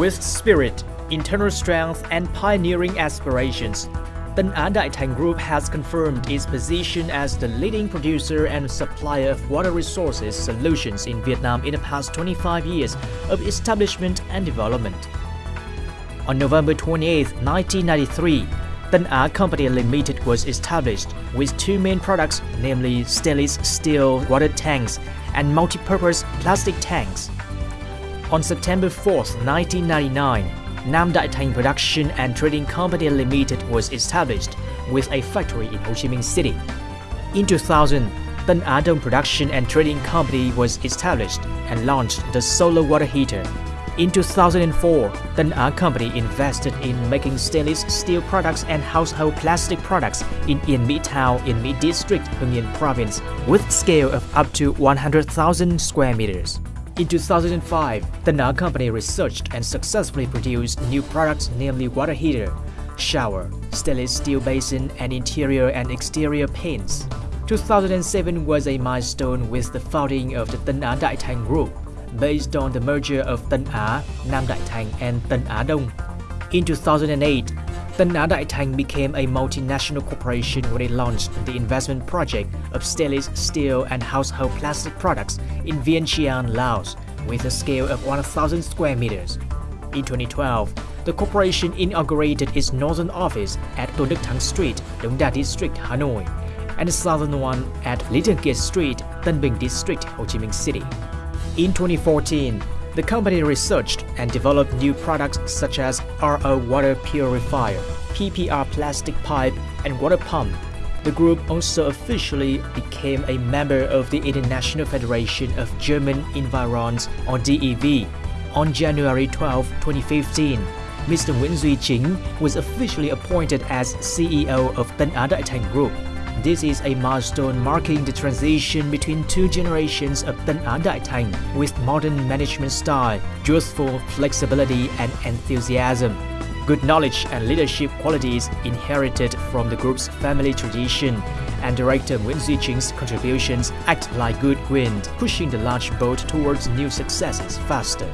With spirit, internal strength and pioneering aspirations, Tân Á Đại Group has confirmed its position as the leading producer and supplier of water resources solutions in Vietnam in the past 25 years of establishment and development. On November 28, 1993, Tân Á Company Limited was established with two main products, namely stainless steel water tanks and multi-purpose plastic tanks. On September 4, 1999, Nam Đại Thành Production and Trading Company Limited was established with a factory in Ho Chi Minh City. In 2000, Tân Đông Production and Trading Company was established and launched the solar water heater. In 2004, Tân Á Company invested in making stainless steel products and household plastic products in Yên Mỹ Town in Mi District, Yên Province, with scale of up to 100,000 square meters. In 2005, the Na company researched and successfully produced new products namely water heater, shower, stainless steel basin, and interior and exterior paints. 2007 was a milestone with the founding of the Tân Á Đại Thành Group, based on the merger of Tân Á, Nam Đại Thành, and Tân Á Đông. In 2008, Á Đại became a multinational corporation when it launched the investment project of stainless steel and household plastic products in Vientiane, Laos, with a scale of 1,000 square meters. In 2012, the corporation inaugurated its northern office at Tôn Đức Thắng Street, Đống Đa District, Hanoi, and the southern one at Little Gate Street, Tân Bình District, Ho Chi Minh City. In 2014, the company researched and developed new products such as RO water purifier, PPR plastic pipe, and water pump. The group also officially became a member of the International Federation of German Environs or DEV on January 12, 2015. Mr. Duy Chính was officially appointed as CEO of Tân Á Thành Group. This is a milestone marking the transition between two generations of Tân Á Đại with modern management style, youthful flexibility and enthusiasm. Good knowledge and leadership qualities inherited from the group's family tradition and director Nguyễn Duy contributions act like good wind, pushing the large boat towards new successes faster.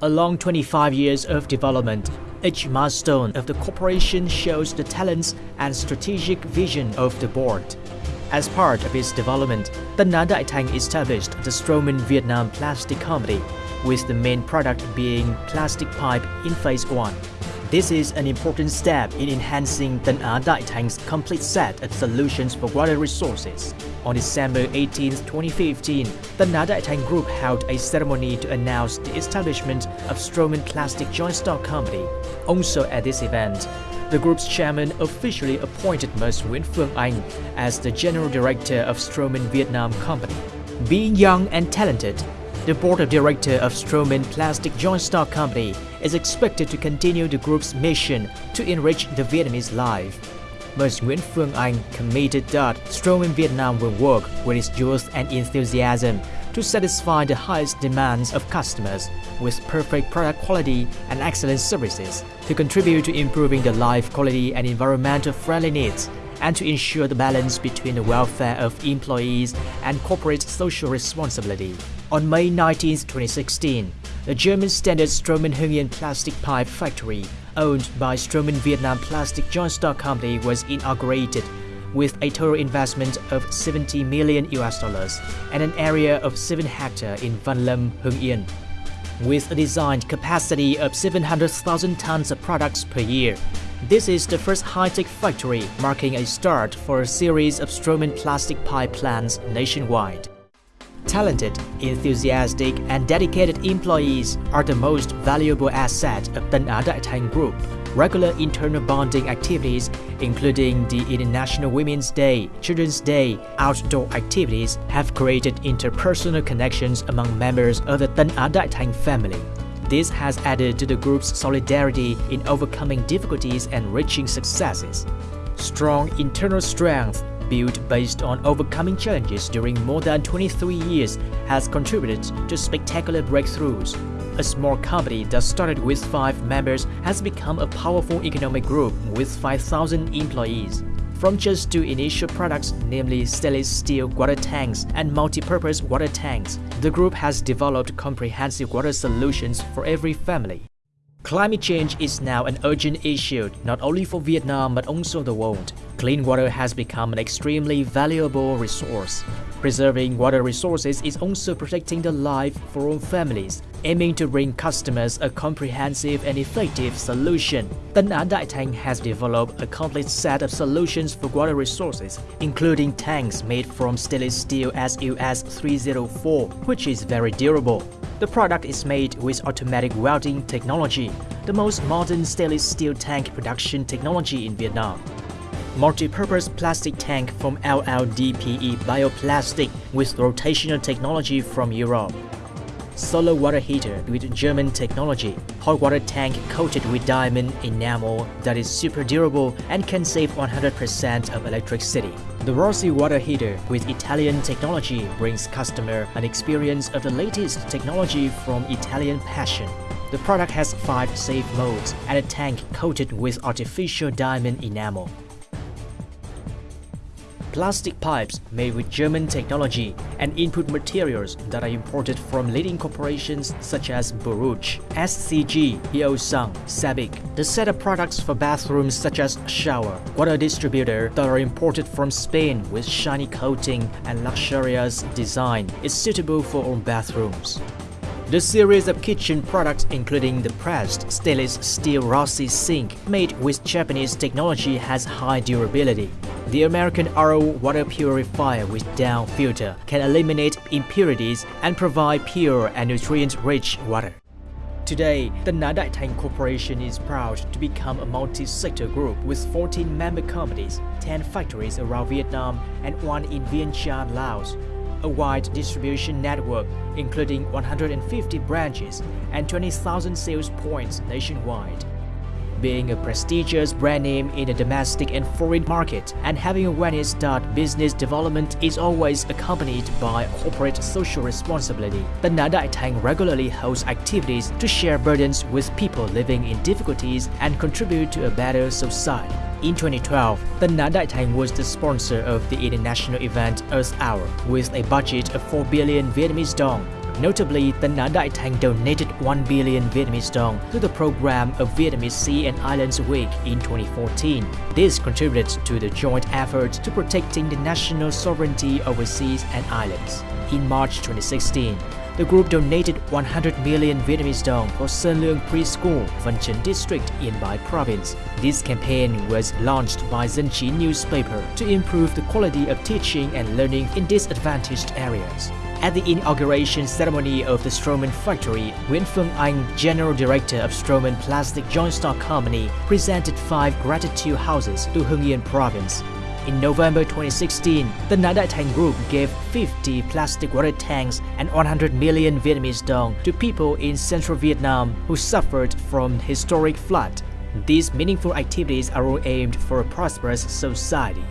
Along 25 years of development, each milestone of the corporation shows the talents and strategic vision of the board. As part of its development, Tân Á Đại established the Stroman Vietnam Plastic Company, with the main product being plastic pipe in phase 1. This is an important step in enhancing Á Đại Thành complete set of solutions for water resources. On December 18, 2015, Tân Á Đại Thành Group held a ceremony to announce the establishment of Stroman Plastic Joint Stock Company. Also at this event, the group's chairman officially appointed Ms. Nguyễn Phương Anh as the general director of Stroman Vietnam Company. Being young and talented, the board of directors of Stroman Plastic Joint Stock Company is expected to continue the group's mission to enrich the Vietnamese life. Ms. Nguyễn Phương Anh committed that Stroman Vietnam will work with its youth and enthusiasm to satisfy the highest demands of customers with perfect product quality and excellent services to contribute to improving the life quality and environmental friendly needs and to ensure the balance between the welfare of employees and corporate social responsibility. On May 19, 2016, the German standard Stroman Hưng Yên plastic pipe factory, owned by Stroman Vietnam Plastic Joint Stock Company, was inaugurated with a total investment of 70 million US dollars and an area of 7 hectares in Van Lâm, Hưng Yên. With a designed capacity of 700,000 tons of products per year, this is the first high-tech factory, marking a start for a series of Stroman plastic pipe plants nationwide. Talented, enthusiastic, and dedicated employees are the most valuable asset of Tân Á Group. Regular internal bonding activities, including the International Women's Day, Children's Day, outdoor activities, have created interpersonal connections among members of the Tân Á family. This has added to the group's solidarity in overcoming difficulties and reaching successes. Strong internal strength built based on overcoming challenges during more than 23 years has contributed to spectacular breakthroughs. A small company that started with 5 members has become a powerful economic group with 5,000 employees. From just two initial products, namely stainless steel water tanks and multi-purpose water tanks, the group has developed comprehensive water solutions for every family. Climate change is now an urgent issue not only for Vietnam but also the world. Clean water has become an extremely valuable resource. Preserving water resources is also protecting the life for all families, aiming to bring customers a comprehensive and effective solution. Tân Á Đại Thành has developed a complete set of solutions for water resources, including tanks made from stainless steel SUS 304, which is very durable. The product is made with automatic welding technology, the most modern stainless steel tank production technology in Vietnam. Multi-purpose plastic tank from LLDPE bioplastic with rotational technology from Europe. Solar water heater with German technology. Hot water tank coated with diamond enamel that is super durable and can save 100% of electricity. The Rossi water heater with Italian technology brings customer an experience of the latest technology from Italian passion. The product has 5 safe modes and a tank coated with artificial diamond enamel. Plastic pipes made with German technology and input materials that are imported from leading corporations such as Borouge, SCG, Hyosung, Sabic. The set of products for bathrooms such as shower, water distributor that are imported from Spain with shiny coating and luxurious design is suitable for all bathrooms. The series of kitchen products including the pressed stainless steel Rossi sink made with Japanese technology has high durability. The American RO water purifier with down filter can eliminate impurities and provide pure and nutrient-rich water. Today, the Nha Đại Thành Corporation is proud to become a multi-sector group with 14 member companies, 10 factories around Vietnam and one in Vientiane, Laos a wide distribution network including 150 branches and 20,000 sales points nationwide. Being a prestigious brand name in the domestic and foreign market and having awareness that business development is always accompanied by corporate social responsibility, the Đại Thành regularly hosts activities to share burdens with people living in difficulties and contribute to a better society. In 2012, the Đại Thành was the sponsor of the international event Earth Hour with a budget of 4 billion Vietnamese dong. Notably, the Nha Đại Thành donated 1 billion Vietnamese dong to the program of Vietnamese Sea and Islands Week in 2014. This contributed to the joint effort to protecting the national sovereignty over seas and islands. In March 2016, the group donated 100 million Vietnamese dong for Sơn Lương Preschool, Văn Chinh District in Bai Province. This campaign was launched by Chí newspaper to improve the quality of teaching and learning in disadvantaged areas. At the inauguration ceremony of the Stroman factory, Phương Anh, General Director of Stroman Plastic Joint Stock Company, presented five gratitude houses to Hưng Yên Province. In November 2016, the Đại Thành Group gave 50 plastic water tanks and 100 million Vietnamese dong to people in central Vietnam who suffered from historic flood. These meaningful activities are all aimed for a prosperous society.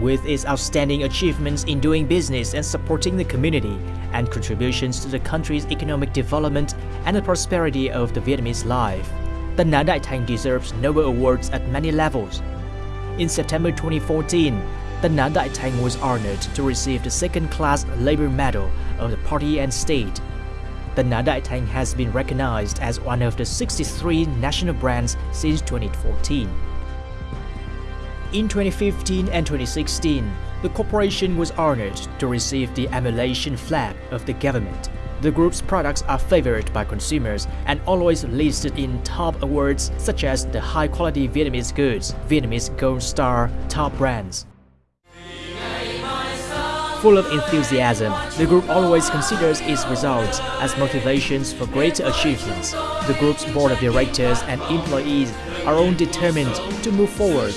With its outstanding achievements in doing business and supporting the community, and contributions to the country's economic development and the prosperity of the Vietnamese life, the Nha Đại Thành deserves Nobel Awards at many levels, in September 2014, the Nha Đại Thành was honored to receive the second-class labor medal of the party and state. The Nha Đại Thành has been recognized as one of the 63 national brands since 2014. In 2015 and 2016, the corporation was honored to receive the emulation flag of the government. The group's products are favored by consumers and always listed in top awards such as the high-quality Vietnamese goods, Vietnamese Gold Star, top brands. Full of enthusiasm, the group always considers its results as motivations for greater achievements. The group's board of directors and employees are all determined to move forward,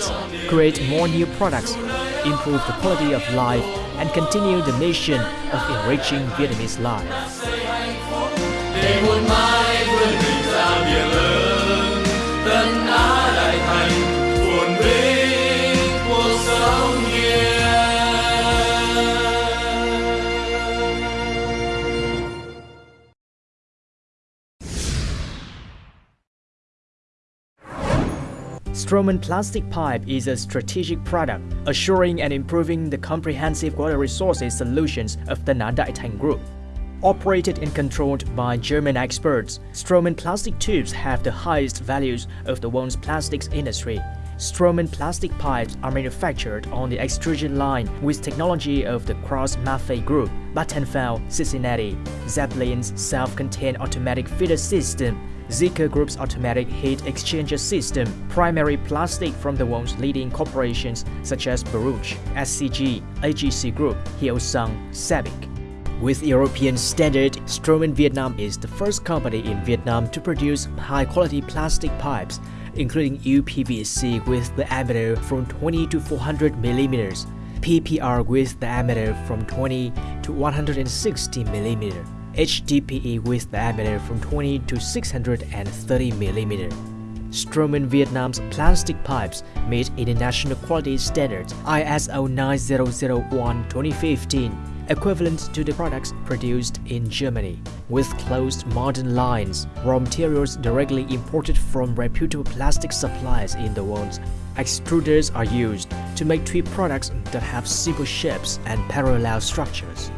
create more new products, improve the quality of life, and continue the mission of enriching Vietnamese life. Stroman Plastic Pipe is a strategic product, assuring and improving the comprehensive water resources solutions of the Đại Group. Operated and controlled by German experts, Stroman plastic tubes have the highest values of the world's plastics industry. Stroman plastic pipes are manufactured on the extrusion line with technology of the KraussMaffei Group, Battenfeld, Cincinnati, Zeppelin's self-contained automatic feeder system, Zeeco Group's automatic heat exchanger system, primary plastic from the world's leading corporations such as Borouge, SCG, AGC Group, Hyosung, Sabic. With European standard, Stroman Vietnam is the first company in Vietnam to produce high-quality plastic pipes, including UPVC with the diameter from 20 to 400 millimeters, PPR with diameter from 20 to 160 millimeter, HDPE with diameter from 20 to 630 millimeter. Stroman Vietnam's plastic pipes meet international quality standards ISO 9001-2015 equivalent to the products produced in Germany, with closed modern lines, raw materials directly imported from reputable plastic suppliers in the world. Extruders are used to make tube products that have simple shapes and parallel structures.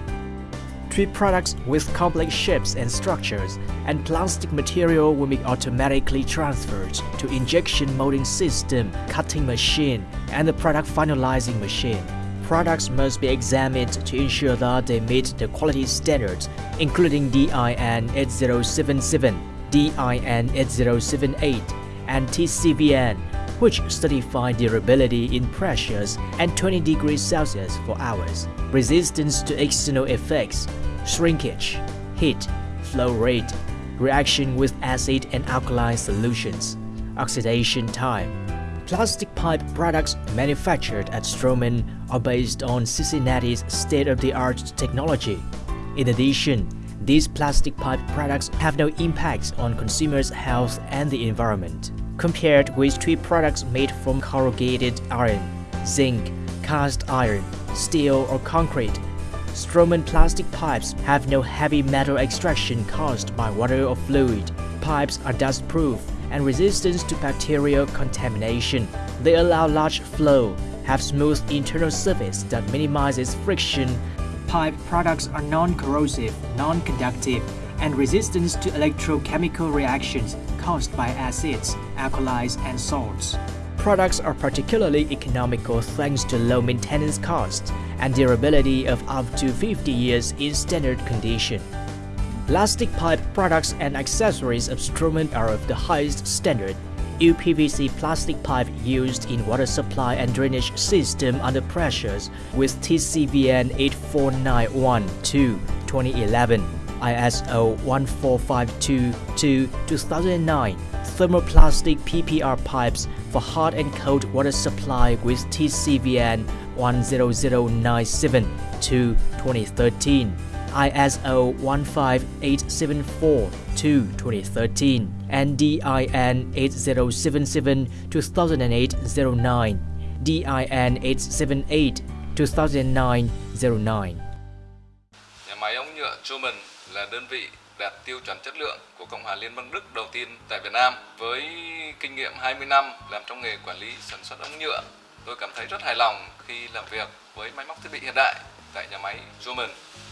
Tube products with complex shapes and structures and plastic material will be automatically transferred to injection molding system, cutting machine, and the product finalizing machine. Products must be examined to ensure that they meet the quality standards, including DIN 8077, DIN 8078, and TCVN, which certify durability in pressures and 20 degrees Celsius for hours, resistance to external effects, shrinkage, heat, flow rate, reaction with acid and alkaline solutions, oxidation time, Plastic pipe products manufactured at Stroman are based on Cincinnati's state-of-the-art technology. In addition, these plastic pipe products have no impact on consumers' health and the environment, compared with tube products made from corrugated iron, zinc, cast iron, steel or concrete. Stroman plastic pipes have no heavy metal extraction caused by water or fluid. Pipes are dust-proof and resistance to bacterial contamination. They allow large flow, have smooth internal surface that minimizes friction. Pipe products are non-corrosive, non-conductive, and resistant to electrochemical reactions caused by acids, alkalis, and salts. Products are particularly economical thanks to low maintenance costs and durability of up to 50 years in standard condition. Plastic pipe products and accessories of Stroman are of the highest standard. UPVC plastic pipe used in water supply and drainage system under pressures with TCVN 84912-2011, ISO 14522-2009, thermoplastic PPR pipes for hot and cold water supply with TCVN 10097-2013. ISO 15874-2013 and DIN 8077-2008-09, DIN 878-2009-09. Nhà máy ống nhựa Truman là đơn vị đạt tiêu chuẩn chất lượng của Cộng hòa Liên bang Đức đầu tiên tại Việt Nam. Với kinh nghiệm 20 năm làm trong nghề quản lý sản xuất ống nhựa, tôi cảm thấy rất hài lòng khi làm việc với máy móc thiết bị hiện đại tại nhà máy Truman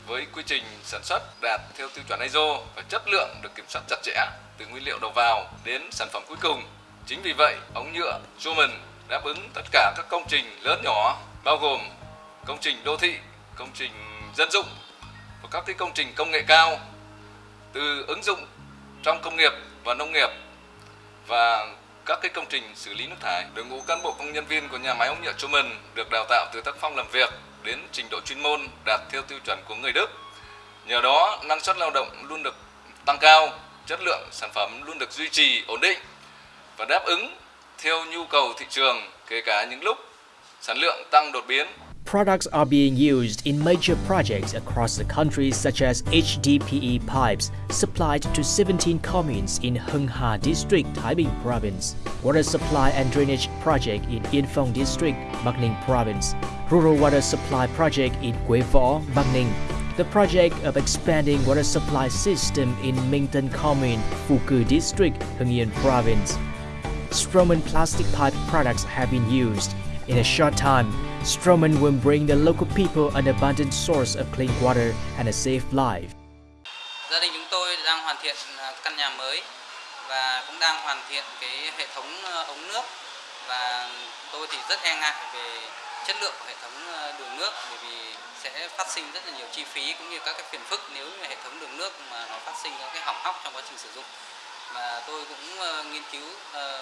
với quy trình sản xuất đạt theo tiêu chuẩn ISO và chất lượng được kiểm soát chặt chẽ từ nguyên liệu đầu vào đến sản phẩm cuối cùng. Chính vì vậy, ống nhựa Truman đáp ứng tất cả các công trình lớn nhỏ bao gồm công trình đô thị, công trình dân dụng và các cái công trình công nghệ cao từ ứng dụng trong công nghiệp và nông nghiệp và các cái công trình xử lý nước thải. Đội ngũ cán bộ công nhân viên của nhà máy ống nhựa Truman được đào tạo từ tác phong làm việc đến trình độ chuyên môn đạt theo tiêu chuẩn của người Đức. Nhờ đó, năng suất lao động luôn được tăng cao, chất lượng sản phẩm luôn được duy trì ổn định và đáp ứng theo nhu cầu thị trường kể cả những lúc sản lượng tăng đột biến. Products are being used in major projects across the country such as HDPE pipes supplied to 17 communes in Hưng Hà District, Thái Bình Province, water supply and drainage project in Yên Phong District, Ninh Province, rural water supply project in Bắc Ninh, the project of expanding water supply system in Minh Commune, Cư District, Hưng Yên Province. Stroman plastic pipe products have been used. In a short time, Stroman will bring the local people an abundant source of clean water and a safe life. Gia đình chúng tôi đang hoàn thiện à, căn nhà mới và cũng đang hoàn thiện cái hệ thống à, ống nước và tôi thì rất e ngại về chất lượng của hệ thống à, đường nước bởi vì sẽ phát sinh rất là nhiều chi phí cũng như các cái phiền phức nếu như hệ thống đường nước mà nó phát sinh các cái hỏng hóc trong quá trình sử dụng và tôi cũng nghiên cứu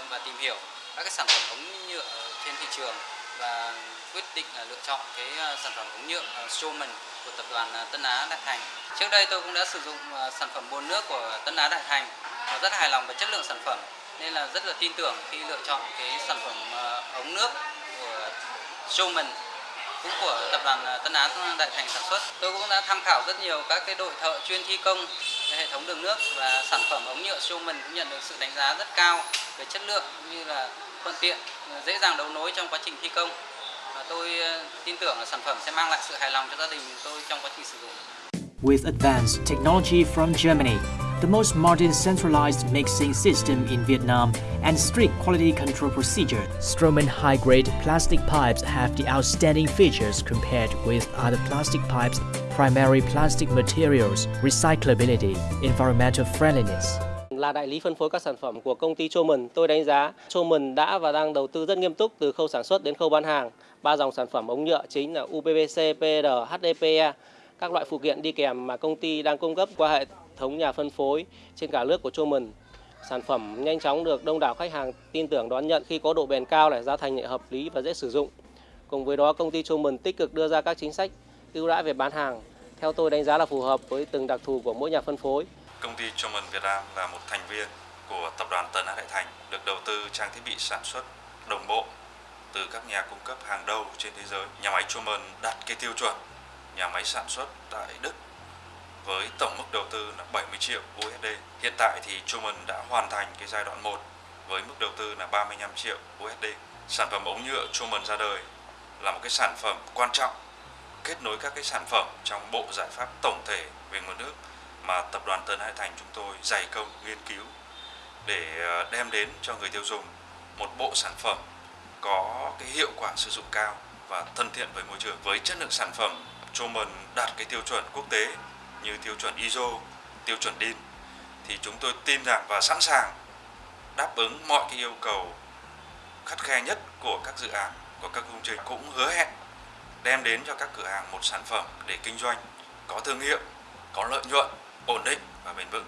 và tìm hiểu các cái sản phẩm ống nhựa trên thị trường và quyết định là lựa chọn cái ờ, sản phẩm ống nhựa ờ, Showman của tập đoàn ờ, Tân Á Đại Thành. Trước đây tôi cũng đã sử dụng sản phẩm bồn nước của Tân Á Đại Thành và rất hài lòng về chất lượng sản phẩm nên là rất là tin tưởng khi lựa chọn cái sản phẩm ống nước của Showman cũng của tập đoàn Tân Á Đại Thành sản xuất. Tôi cũng đã tham khảo rất nhiều các cái đội thợ chuyên thi công hệ thống đường nước và sản phẩm ống nhựa Showman cũng nhận được sự đánh giá rất cao về chất lượng cũng như là thuận tiện, dễ dàng đấu nối trong quá trình thi công. Và tôi tin tưởng là sản phẩm sẽ mang lại sự hài lòng cho gia đình tôi trong quá trình sử dụng. With advanced technology from Germany, the most modern centralized mixing system in Vietnam, and strict quality control procedure, Stroman high-grade plastic pipes have the outstanding features compared with other plastic pipes, primary plastic materials, recyclability, environmental friendliness. Là đại lý phân phối các sản phẩm của công ty Choman, tôi đánh giá Choman đã và đang đầu tư rất nghiêm túc từ khâu sản xuất đến khâu bán hàng. Ba dòng sản phẩm ống nhựa chính là UPVC, PR, HDPE, các loại phụ kiện đi kèm mà công ty đang cung cấp qua hệ thống nhà phân phối trên cả nước của Choman. Sản phẩm nhanh chóng được đông đảo khách hàng tin tưởng đón nhận khi có độ bền cao, này, giá thành nhẹ hợp lý và dễ sử dụng. Cùng với đó, công ty Choman tích cực đưa ra các chính sách ưu đãi về bán hàng. Theo tôi đánh giá là phù hợp với từng đặc thù của mỗi nhà phân phối. Công ty Truman Việt Nam là một thành viên của tập đoàn Tân Á Đại Thành, được đầu tư trang thiết bị sản xuất đồng bộ từ các nhà cung cấp hàng đầu trên thế giới. Nhà máy Truman đạt cái tiêu chuẩn nhà máy sản xuất tại Đức với tổng mức đầu tư là 70 triệu USD. Hiện tại thì Truman đã hoàn thành cái giai đoạn 1 với mức đầu tư là 35 triệu USD. Sản phẩm ống nhựa Truman ra đời là một cái sản phẩm quan trọng kết nối các cái sản phẩm trong bộ giải pháp tổng thể về nguồn nước mà tập đoàn Tân Hải Thành chúng tôi dày công nghiên cứu để ờ, đem đến cho người tiêu dùng một bộ sản phẩm có cái hiệu quả sử dụng cao và thân thiện với môi trường với chất lượng sản phẩm Truman đạt cái tiêu chuẩn quốc tế như tiêu chuẩn ISO, tiêu chuẩn DIN thì chúng tôi tin rằng và sẵn sàng đáp ứng mọi cái yêu cầu khắt khe nhất của các dự án, của các công trình cũng hứa hẹn đem đến cho các cửa hàng một sản phẩm để kinh doanh có thương hiệu, có lợi nhuận, ổn định và bền vững.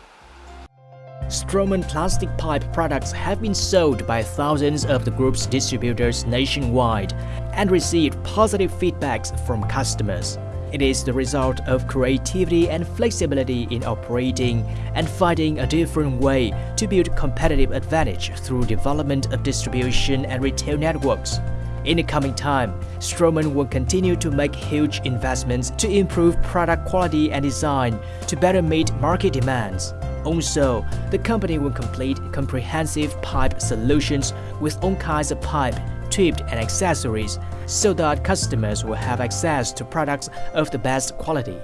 Stroman plastic pipe products have been sold by thousands of the group's distributors nationwide and received positive feedbacks from customers. It is the result of creativity and flexibility in operating and finding a different way to build competitive advantage through development of distribution and retail networks. In the coming time, Stroman will continue to make huge investments to improve product quality and design to better meet market demands. Also, the company will complete comprehensive pipe solutions with all kinds of pipe tipped and accessories so that customers will have access to products of the best quality.